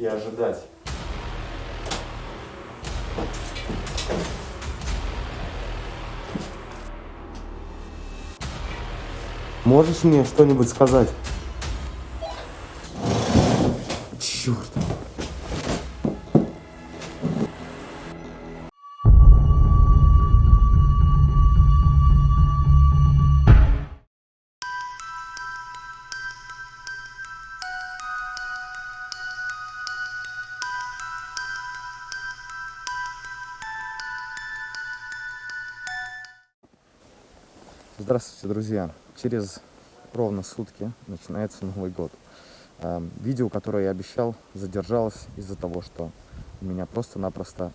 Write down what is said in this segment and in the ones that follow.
и ожидать. Можешь мне что-нибудь сказать? Черт. Здравствуйте, друзья! Через ровно сутки начинается Новый год. А, видео, которое я обещал, задержалось из-за того, что у меня просто-напросто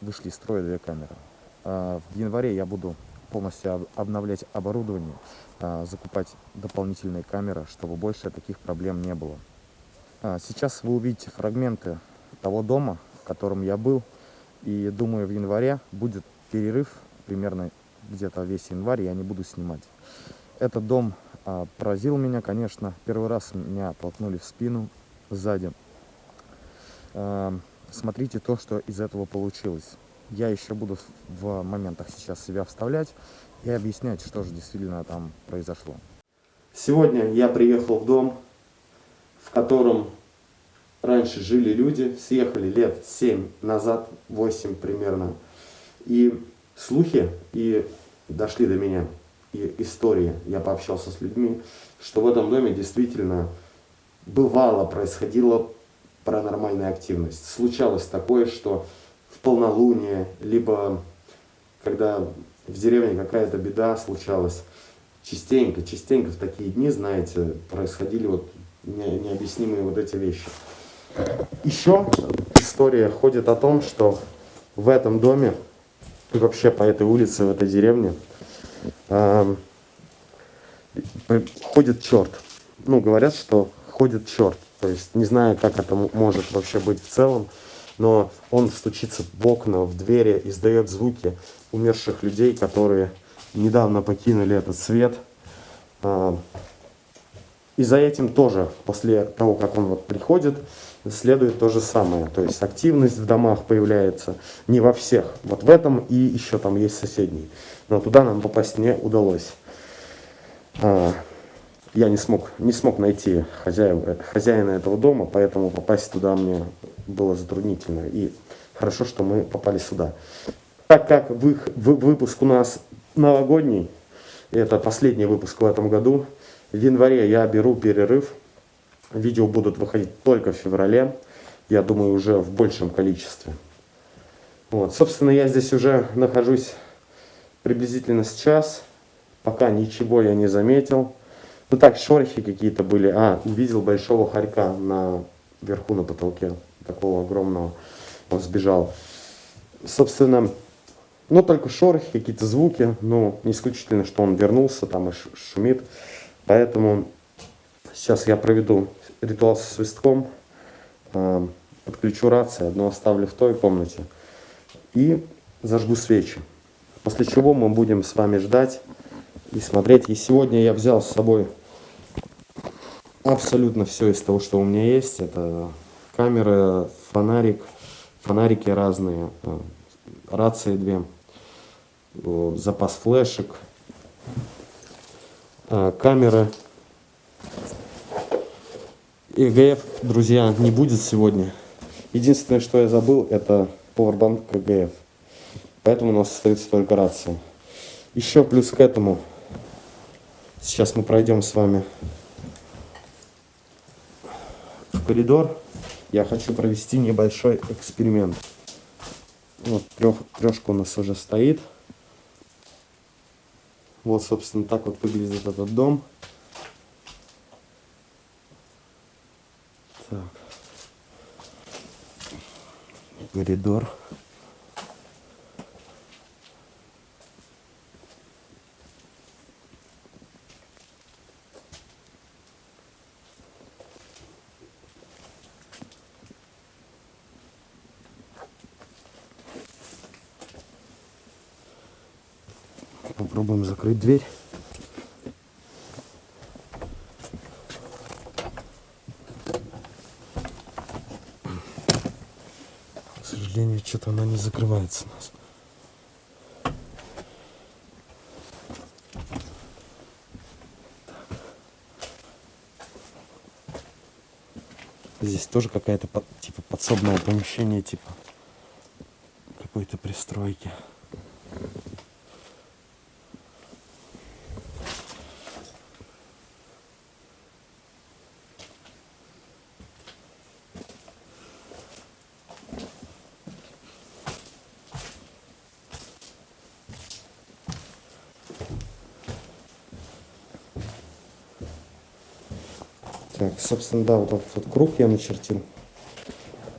вышли из строя две камеры. А, в январе я буду полностью обновлять оборудование, а, закупать дополнительные камеры, чтобы больше таких проблем не было. Сейчас вы увидите фрагменты того дома, в котором я был, и думаю, в январе будет перерыв примерно где-то весь январь я не буду снимать. Этот дом а, поразил меня, конечно. Первый раз меня толкнули в спину сзади. А, смотрите то, что из этого получилось. Я еще буду в моментах сейчас себя вставлять и объяснять, что же действительно там произошло. Сегодня я приехал в дом, в котором раньше жили люди, съехали лет 7 назад, 8 примерно. И слухи и дошли до меня, и истории, я пообщался с людьми, что в этом доме действительно бывало происходила паранормальная активность. Случалось такое, что в полнолуние, либо когда в деревне какая-то беда случалась, частенько, частенько в такие дни, знаете, происходили вот необъяснимые вот эти вещи. Еще история ходит о том, что в этом доме и вообще по этой улице, в этой деревне, э, ходит черт. Ну, говорят, что ходит черт. То есть не знаю, как это может вообще быть в целом, но он стучится в окна, в двери, издает звуки умерших людей, которые недавно покинули этот свет. Э, и за этим тоже, после того, как он вот приходит, следует то же самое. То есть активность в домах появляется не во всех. Вот в этом и еще там есть соседний. Но туда нам попасть не удалось. А, я не смог, не смог найти хозяина, хозяина этого дома, поэтому попасть туда мне было затруднительно. И хорошо, что мы попали сюда. Так как вы, вы, выпуск у нас новогодний, это последний выпуск в этом году, в январе я беру перерыв Видео будут выходить только в феврале, я думаю, уже в большем количестве. Вот, собственно, я здесь уже нахожусь приблизительно сейчас, пока ничего я не заметил. Ну так, шорохи какие-то были. А, увидел большого хорька на верху на потолке, такого огромного. Он сбежал. Собственно, ну только шорохи, какие-то звуки. Ну, не исключительно, что он вернулся, там и шумит. Поэтому сейчас я проведу ритуал со свистком, э, подключу рацию, одну оставлю в той комнате и зажгу свечи. После чего мы будем с вами ждать и смотреть. И сегодня я взял с собой абсолютно все из того, что у меня есть. Это камера, фонарик, фонарики разные, э, рации две, запас флешек, камеры ЕГФ, друзья, не будет сегодня. Единственное, что я забыл, это powerbank КГФ. Поэтому у нас остается только рация. Еще плюс к этому, сейчас мы пройдем с вами в коридор. Я хочу провести небольшой эксперимент. Вот трех, трешка у нас уже стоит. Вот, собственно, так вот выглядит этот дом. Так. Коридор. Попробуем закрыть дверь. Что-то она не закрывается у нас. Здесь тоже какая-то типа подсобное помещение, типа какой-то пристройки. Так, собственно, да, вот этот вот круг я начертил.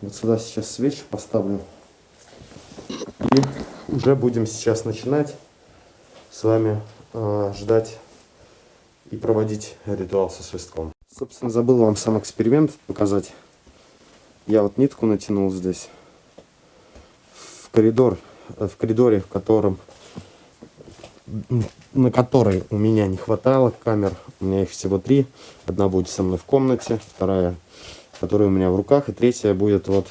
Вот сюда сейчас свечу поставлю. И уже будем сейчас начинать с вами э, ждать и проводить ритуал со свистком. Собственно, забыл вам сам эксперимент показать. Я вот нитку натянул здесь в коридор, в коридоре, в котором на которой у меня не хватало камер. У меня их всего три. Одна будет со мной в комнате, вторая, которая у меня в руках, и третья будет вот,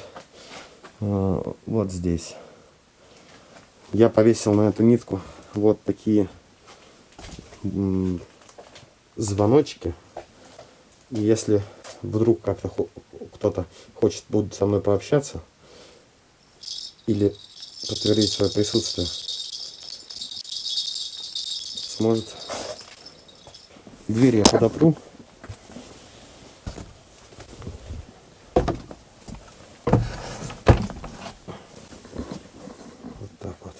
э, вот здесь. Я повесил на эту нитку вот такие звоночки. И если вдруг как-то кто-то хочет будет со мной пообщаться или подтвердить свое присутствие, сможет. Дверь я подопру. Вот так вот.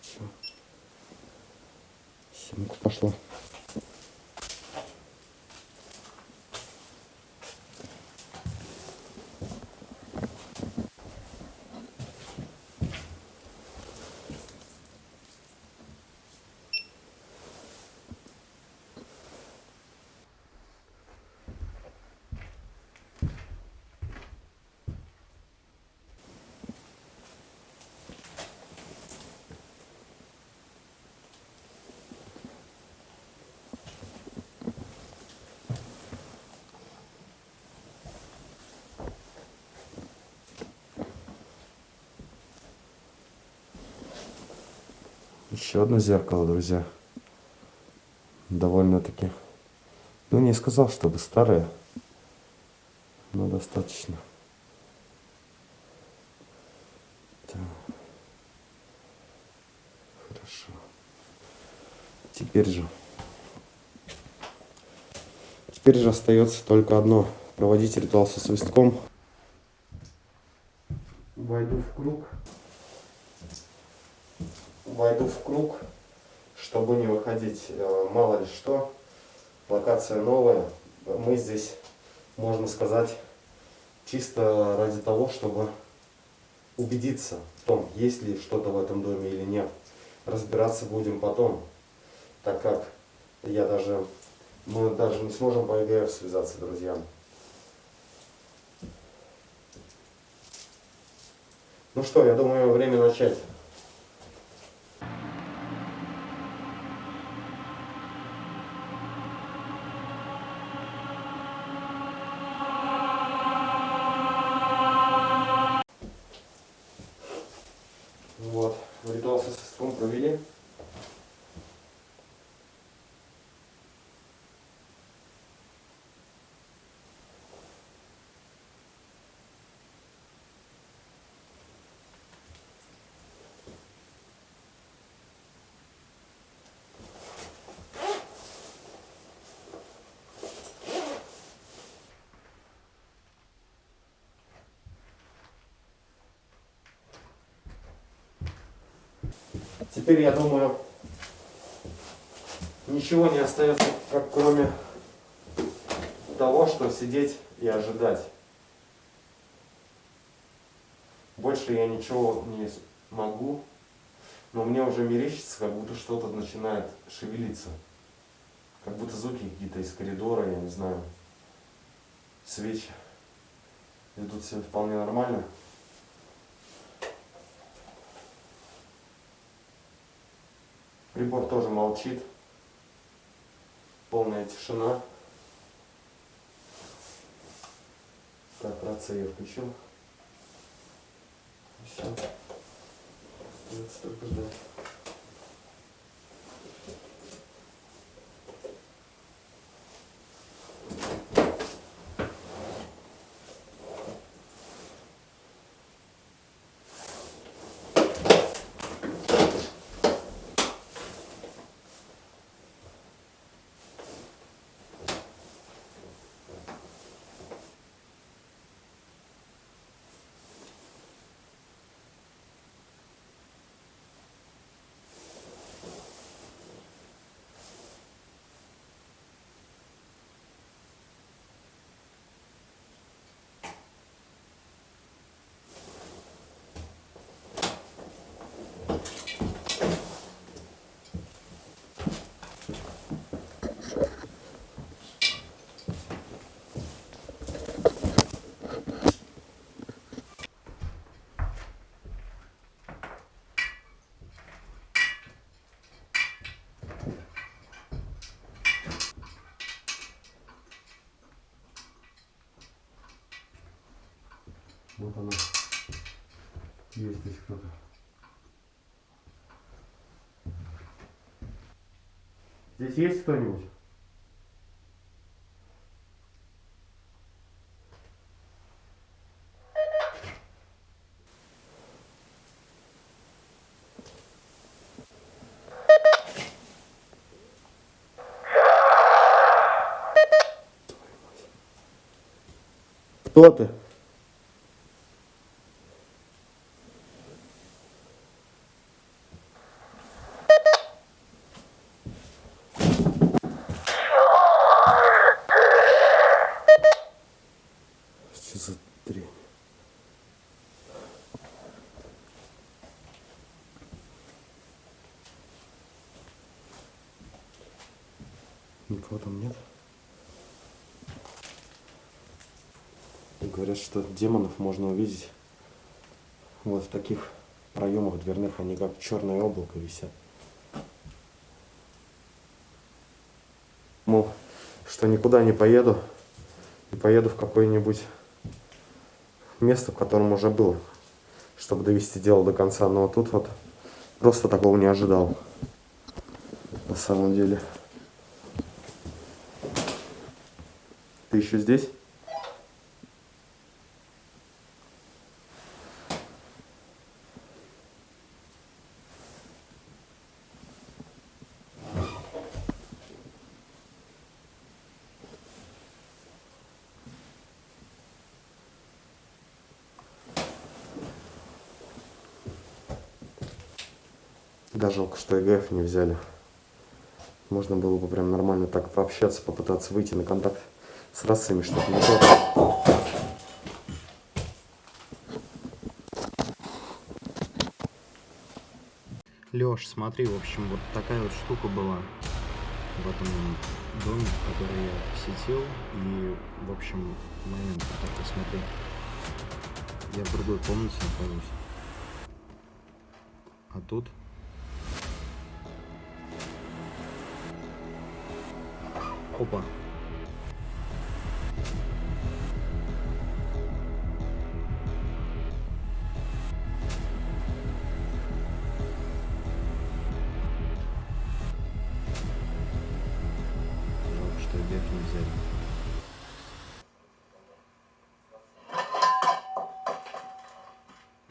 Все. Семка пошла. Еще одно зеркало, друзья. Довольно-таки. Ну, не сказал, чтобы старое, но достаточно. Хорошо. Теперь же. Теперь же остается только одно. Проводить ритуал со свистком. Войду в круг войду в круг, чтобы не выходить. Э, мало ли что, локация новая. Мы здесь, можно сказать, чисто ради того, чтобы убедиться в том, есть ли что-то в этом доме или нет. Разбираться будем потом, так как я даже, мы даже не сможем по ЕГР связаться, друзья. Ну что, я думаю, время начать. Теперь, я думаю, ничего не остается, как кроме того, что сидеть и ожидать. Больше я ничего не могу, но мне уже мерещится, как будто что-то начинает шевелиться. Как будто звуки какие-то из коридора, я не знаю, свечи. Идут все вполне нормально. Прибор тоже молчит. Полная тишина. Так, рация я включил. Все. Остается только ждать. Вот она. Есть здесь кто-то. Здесь есть кто-нибудь? Кто ты? Что за дрянь? Никого там нет? Говорят, что демонов можно увидеть вот в таких проемах дверных, они как черное облако висят. Мол, что никуда не поеду и поеду в какое-нибудь место, в котором уже был, чтобы довести дело до конца. Но тут вот просто такого не ожидал. На самом деле. Ты еще здесь? Да, ЭГФ не взяли. Можно было бы прям нормально так пообщаться, попытаться выйти на контакт с расами, что-то не то. Леш, смотри, в общем, вот такая вот штука была в этом доме, который я посетил. И, в общем, момент, так посмотри. Я в другой комнате нахожусь. А тут Опа.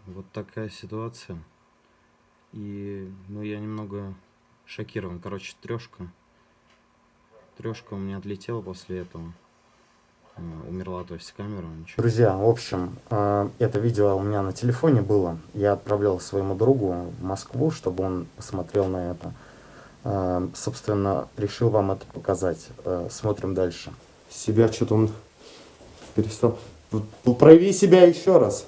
Вот такая ситуация. И, ну, я немного шокирован. Короче, трешка. Трешка у меня отлетела после этого. Э, Умерла, то есть камера. Ничего. Друзья, в общем, э, это видео у меня на телефоне было. Я отправлял своему другу в Москву, чтобы он посмотрел на это. Э, Собственно, решил вам это показать. Смотрим дальше. Себя что-то он перестал. Вот Прояви себя еще раз.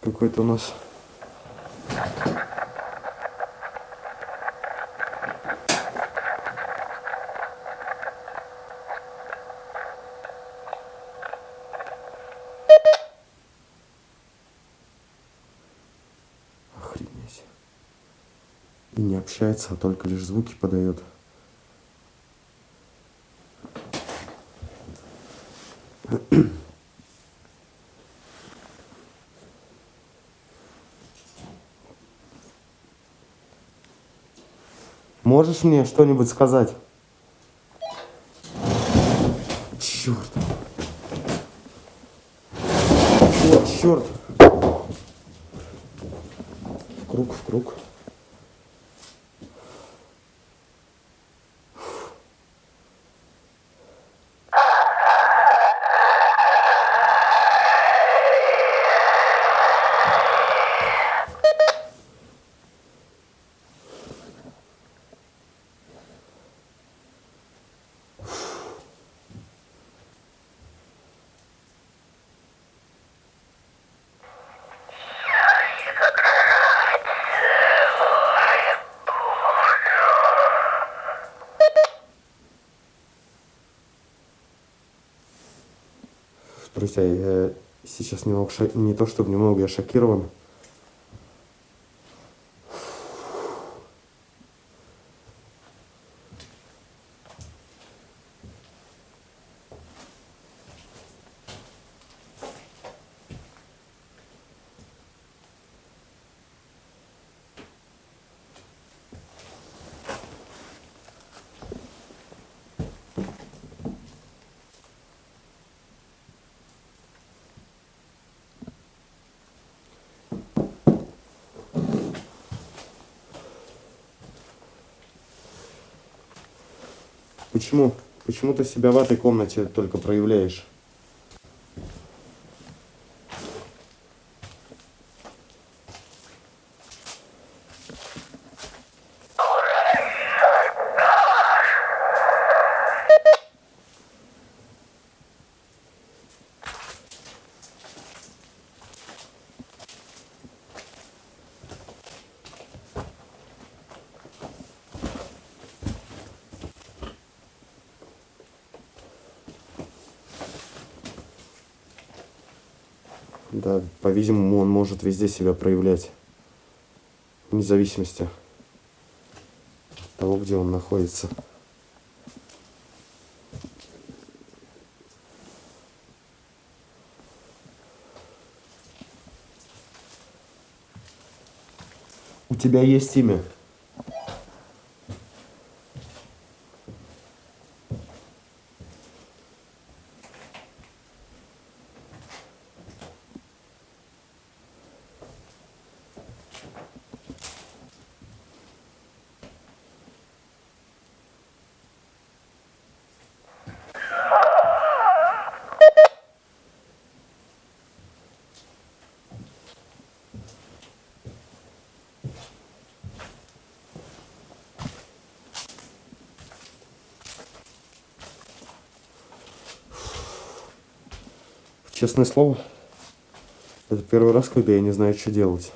Какой-то у нас... Охренеть. не общается, а только лишь звуки подает. Можешь мне что-нибудь сказать? Черт. О, черт. В круг, в круг. Друзья, я сейчас немного, не то чтобы немного, я шокирован. Почему? Почему ты себя в этой комнате только проявляешь? Да, по-видимому, он может везде себя проявлять. Вне зависимости от того, где он находится. У тебя есть имя? Честное слово, это первый раз, когда я не знаю, что делать.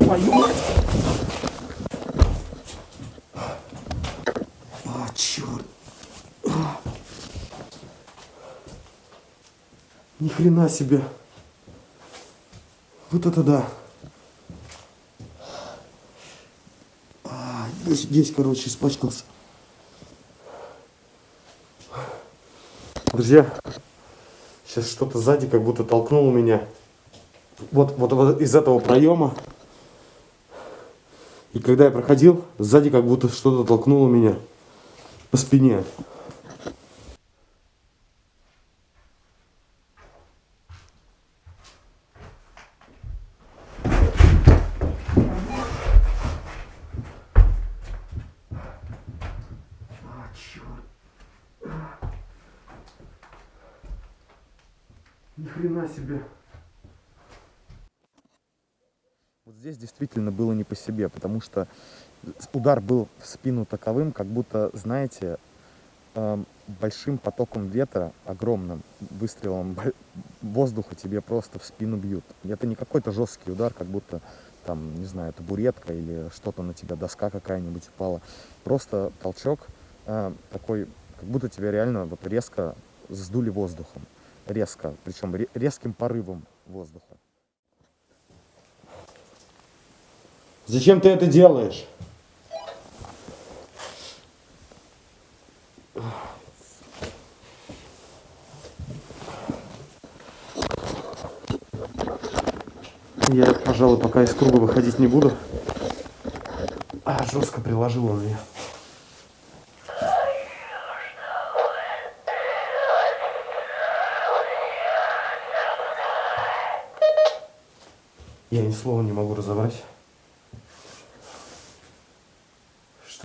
А. Ни хрена себе! Вот это да! Здесь, короче, испачкался. Друзья, сейчас что-то сзади как будто толкнуло меня. Вот, вот, вот из этого проема. И когда я проходил, сзади как будто что-то толкнуло меня по спине. А, черт. Ни хрена себе. Вот здесь действительно было не по себе, потому что удар был в спину таковым, как будто, знаете, эм, большим потоком ветра, огромным выстрелом воздуха тебе просто в спину бьют. Это не какой-то жесткий удар, как будто там, не знаю, табуретка или что-то на тебя, доска какая-нибудь упала. Просто толчок э, такой, как будто тебя реально вот резко сдули воздухом. Резко, причем ре- резким порывом воздуха. Зачем ты это делаешь? Я, пожалуй, пока из круга выходить не буду. А, жестко приложил он меня. Я ни слова не могу разобрать.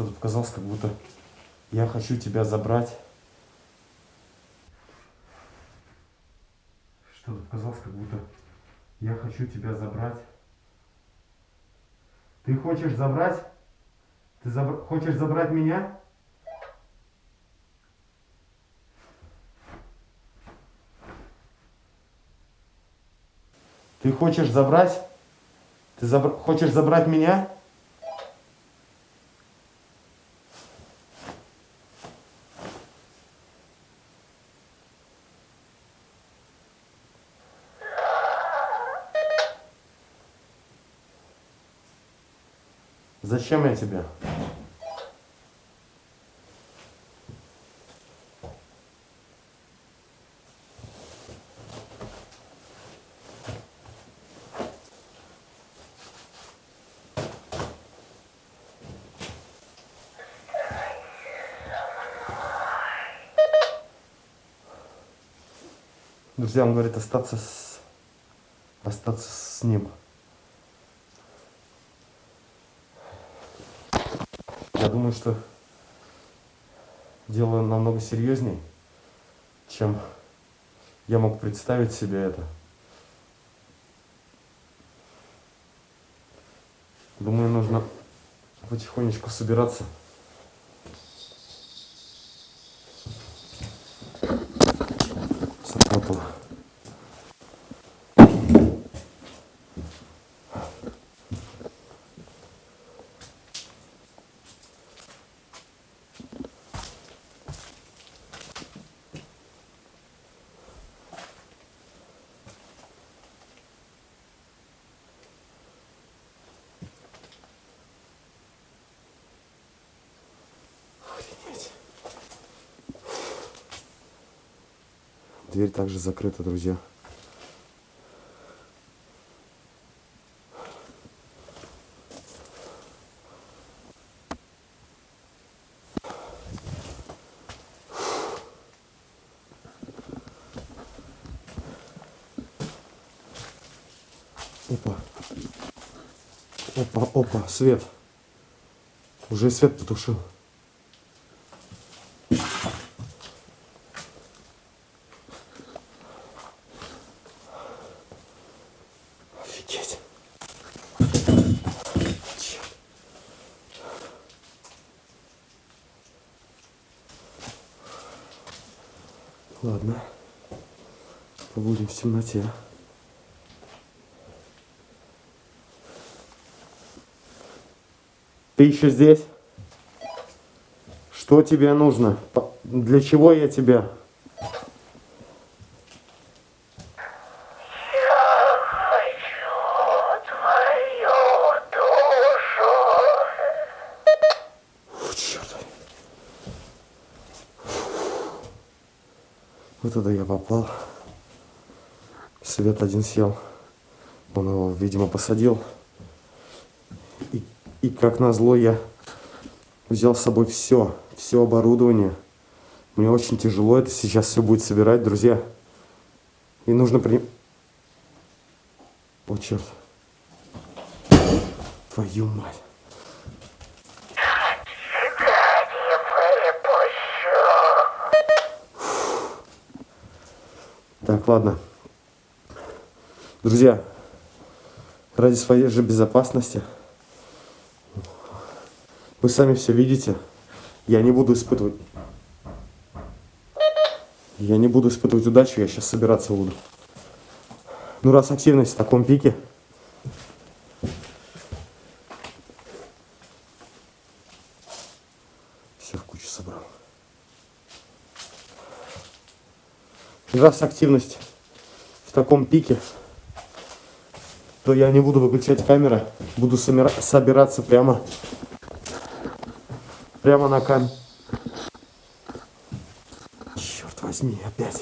Что-то показалось, как будто я хочу тебя забрать. Что-то показалось, как будто я хочу тебя забрать. Ты хочешь забрать? Ты забр- хочешь забрать меня? Ты хочешь забрать? Ты забр- хочешь забрать меня? Зачем я тебе? Друзья, он говорит остаться с... остаться с ним. Я думаю, что дело намного серьезней, чем я мог представить себе это. Думаю, нужно потихонечку собираться. Дверь также закрыта, друзья. Опа. Опа, опа, свет. Уже свет потушил. Офигеть. Черт. Ладно. Побудем в темноте. Ты еще здесь? Что тебе нужно? Для чего я тебя? Фу, черт. Вот это я попал. Один съел. Он его, видимо, посадил. И, и как назло я взял с собой все, все оборудование. Мне очень тяжело это сейчас все будет собирать, друзья. И нужно при... О, черт. Твою мать. Так, ладно. Друзья, ради своей же безопасности, вы сами все видите, я не буду испытывать... Я не буду испытывать удачу, я сейчас собираться буду. Ну, раз активность в таком пике, все в кучу собрал. раз активность в таком пике, то я не буду выключать камеры, буду собира- собираться прямо, прямо на камеру. Черт возьми. Опять.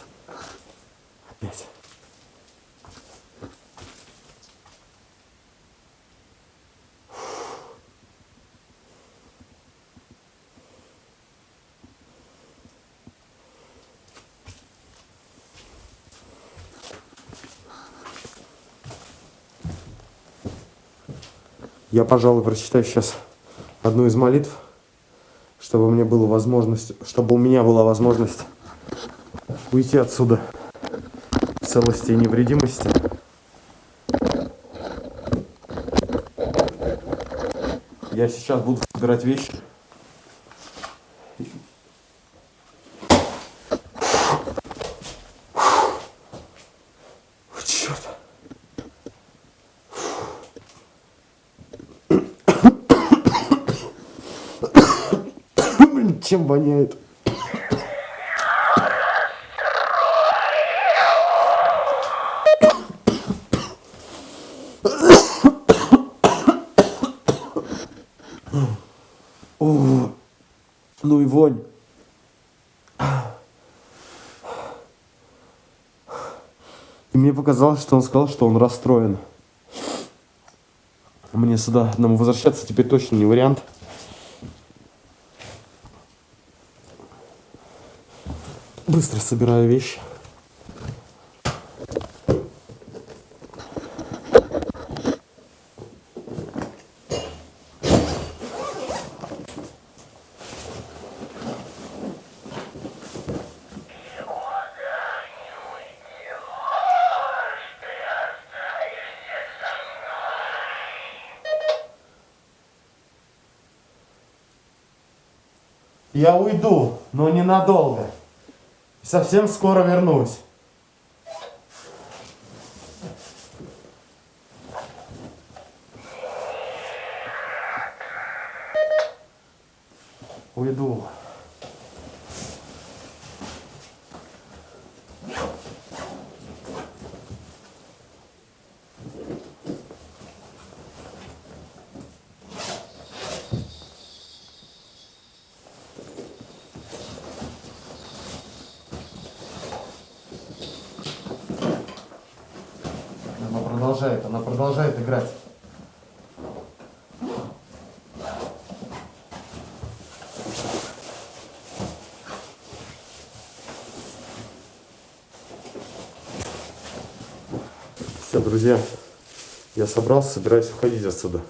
Я, пожалуй, прочитаю сейчас одну из молитв, чтобы мне была возможность, чтобы у меня была возможность уйти отсюда в целости и невредимости. Я сейчас буду собирать вещи. Черт. Блин, чем воняет? О, ну и вонь. И мне показалось, что он сказал, что он расстроен. Мне сюда нам возвращаться теперь точно не вариант. Быстро собираю вещи. Я уйду, но ненадолго. Совсем скоро вернусь. Уйду. Она продолжает, она продолжает играть. Все, друзья, я собрался, собираюсь уходить отсюда.